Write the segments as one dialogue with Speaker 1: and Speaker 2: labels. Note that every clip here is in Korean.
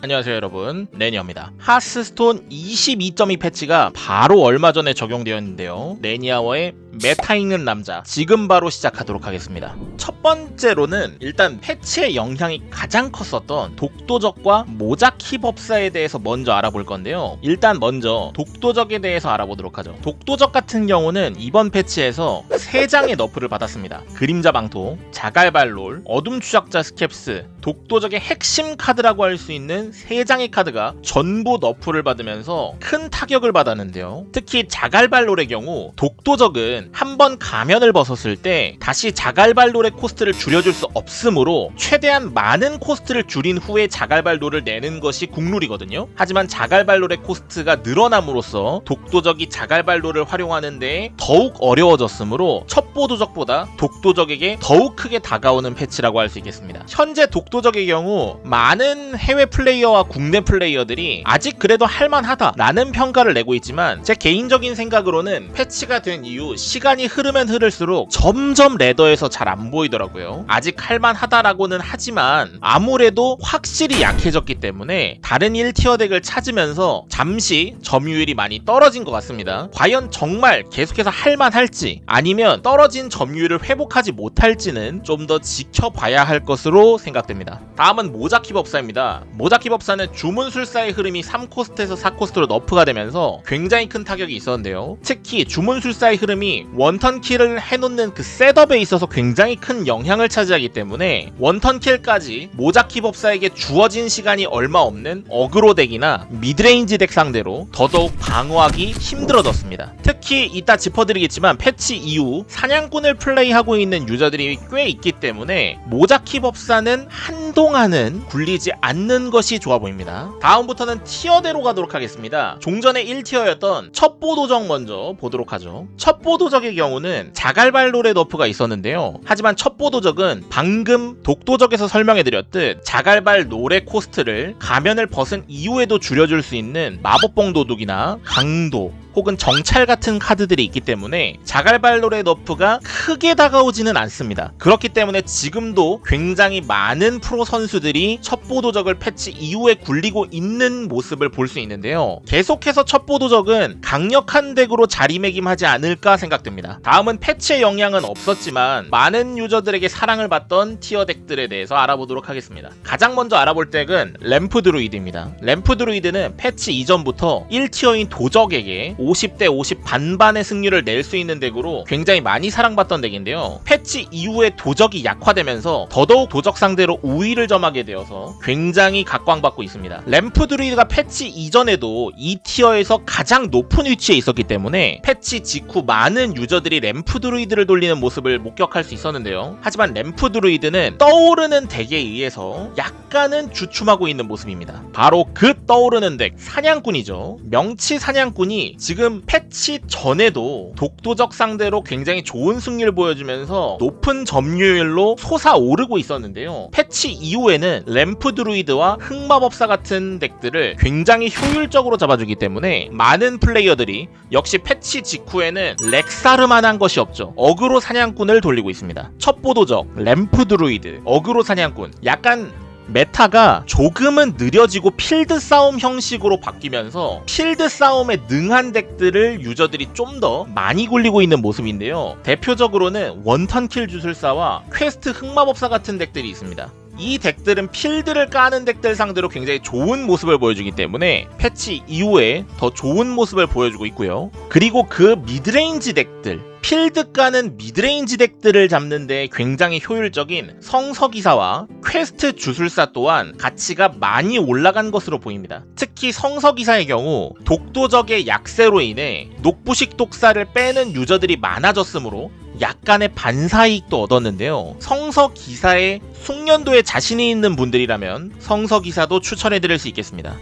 Speaker 1: 안녕하세요 여러분. 레니어입니다. 하스스톤 22.2 패치가 바로 얼마 전에 적용되었는데요. 레니아워의 meta 읽는 남자. 지금 바로 시작하도록 하겠습니다. 첫 번째로는 일단 패치의 영향이 가장 컸었던 독도적과 모자키 법사에 대해서 먼저 알아볼 건데요. 일단 먼저 독도적에 대해서 알아보도록 하죠. 독도적 같은 경우는 이번 패치에서 3장의 nerf를 받았습니다. 그림자 방토, 자갈발롤, 어둠 추적자 스캡스, 독도적의 핵심 카드라고 할 수 있는 3장의 카드가 전부 nerf를 받으면서 큰 타격을 받았는데요. 특히 자갈발롤의 경우 독도적은 한 번 가면을 벗었을 때 다시 자갈발롤의 cost를 줄여줄 수 없으므로 최대한 많은 cost를 줄인 후에 자갈발롤을 내는 것이 국룰이거든요. 하지만 자갈발롤의 cost가 늘어남으로써 독도적이 자갈발롤을 활용하는데 더욱 어려워졌으므로 첩보도적보다 독도적에게 더욱 크게 다가오는 패치라고 할 수 있겠습니다. 현재 독도적의 경우 많은 해외 플레이어와 국내 플레이어들이 아직 그래도 할만하다라는 평가를 내고 있지만 제 개인적인 생각으로는 패치가 된 이후 시간이 흐르면 흐를수록 점점 ladder에서 잘 안 보이더라고요. 아직 할만하다라고는 하지만 아무래도 확실히 약해졌기 때문에 다른 1tier deck을 찾으면서 잠시 점유율이 많이 떨어진 것 같습니다. 과연 정말 계속해서 할만할지 아니면 떨어진 점유율을 회복하지 못할지는 좀 더 지켜봐야 할 것으로 생각됩니다. 다음은 모자키 법사입니다. 모자키 법사는 주문술사의 흐름이 3cost에서 4cost로 nerf가 되면서 굉장히 큰 타격이 있었는데요. 특히 주문술사의 흐름이 one turn kill을 해놓는 그 setup에 있어서 굉장히 큰 영향을 차지하기 때문에 one turn kill까지 모자키 법사에게 주어진 시간이 얼마 없는 aggro deck이나 midrange deck 상대로 더더욱 방어하기 힘들어졌습니다. 특히 이따 짚어드리겠지만 패치 이후 사냥꾼을 플레이하고 있는 user들이 꽤 있기 때문에 모자키 법사는 한동안은 굴리지 않는 것이 좋아 보입니다. 다음부터는 tier대로 가도록 하겠습니다. 종전의 1 tier였던 첩보 도적 먼저 보도록 하죠. 첩보 도적의 경우는 자갈발 놀의 nerf가 있었는데요. 하지만 첩보 도적은 방금 독도적에서 설명해드렸듯 자갈발 놀의 코스트를 가면을 벗은 이후에도 줄여줄 수 있는 마법봉 도둑이나 강도 혹은 정찰 같은 카드들이 있기 때문에 자갈발 놀의 nerf가 크게 다가오지는 않습니다. 그렇기 때문에 지금도 굉장히 많은 프로 선수들이 첩보 도적을 패치 이후에 굴리고 있는 모습을 볼 수 있는데요. 계속해서 첩보 도적은 강력한 덱으로 자리매김하지 않을까 생각됩니다. 다음은 패치의 영향은 없었지만 많은 유저들에게 사랑을 받던 tier 덱들에 대해서 알아보도록 하겠습니다. 가장 먼저 알아볼 덱은 램프 드루이드입니다. 램프 드루이드는 패치 이전부터 1 tier인 도적에게 50대 50 반반의 승률을 낼 수 있는 덱으로 굉장히 많이 사랑받던 덱인데요. 패치 이후에 도적이 약화되면서 더더욱 도적 상대로 우위를 점하게 되어서 굉장히 각광받고 있습니다. 램프 드루이드가 패치 이전에도 이 tier에서 가장 높은 위치에 있었기 때문에 패치 직후 많은 유저들이 램프 드루이드를 돌리는 모습을 목격할 수 있었는데요. 하지만 램프 드루이드는 떠오르는 덱에 의해서 약간은 주춤하고 있는 모습입니다. 바로 그 떠오르는 덱 사냥꾼이죠. 명치 사냥꾼이 지금 패치 전에도 독도적 상대로 굉장히 좋은 승률을 보여주면서 높은 점유율로 솟아오르고 있었는데요. 패치 이후에는 램프 드루이드와 흑마법사 같은 덱들을 굉장히 효율적으로 잡아주기 때문에 많은 플레이어들이 역시 패치 직후에는 렉사르만한 것이 없죠. 어그로 사냥꾼을 돌리고 있습니다. 첩보도적, 램프 드루이드, 어그로 사냥꾼 약간 meta가 조금은 느려지고 필드 싸움 형식으로 바뀌면서 필드 싸움에 능한 덱들을 유저들이 좀 더 많이 굴리고 있는 모습인데요. 대표적으로는 one turn kill 주술사와 퀘스트 흑마법사 같은 덱들이 있습니다. 이 덱들은 필드를 까는 덱들 상대로 굉장히 좋은 모습을 보여주기 때문에 패치 이후에 더 좋은 모습을 보여주고 있고요. 그리고 그 midrange 덱들 필드 까는 midrange 덱들을 잡는데 굉장히 효율적인 성서기사와 퀘스트 주술사 또한 가치가 많이 올라간 것으로 보입니다. 특히 성서기사의 경우 독도적의 약세로 인해 녹부식 독사를 빼는 유저들이 많아졌으므로 약간의 반사이익도 얻었는데요. 성서 기사의 숙련도에 자신이 있는 분들이라면 성서 기사도 추천해드릴 수 있겠습니다.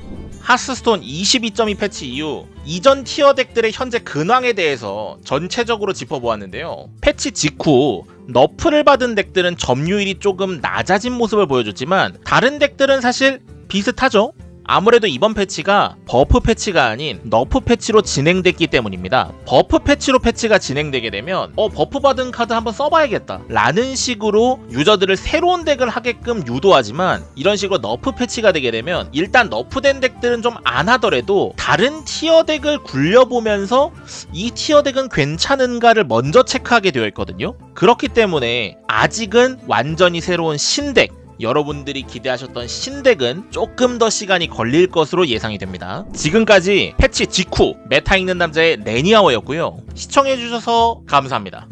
Speaker 1: 하스스톤 22.2 패치 이후 이전 tier 덱들의 현재 근황에 대해서 전체적으로 짚어보았는데요. 패치 직후 nerf를 받은 덱들은 점유율이 조금 낮아진 모습을 보여줬지만 다른 덱들은 사실 비슷하죠? 아무래도 이번 패치가 buff 패치가 아닌 nerf 패치로 진행됐기 때문입니다. buff 패치로 패치가 진행되게 되면 어 buff 받은 카드 한번 써봐야겠다 라는 식으로 유저들을 새로운 덱을 하게끔 유도하지만 이런 식으로 nerf 패치가 되게 되면 일단 nerf된 덱들은 좀 안 하더라도 다른 tier 덱을 굴려보면서 이 tier 덱은 괜찮은가를 먼저 체크하게 되어 있거든요. 그렇기 때문에 아직은 완전히 새로운 신덱 여러분들이 기대하셨던 신덱은 조금 더 시간이 걸릴 것으로 예상이 됩니다. 지금까지 패치 직후 meta 있는 남자의 레니아워였고요. 시청해주셔서 감사합니다.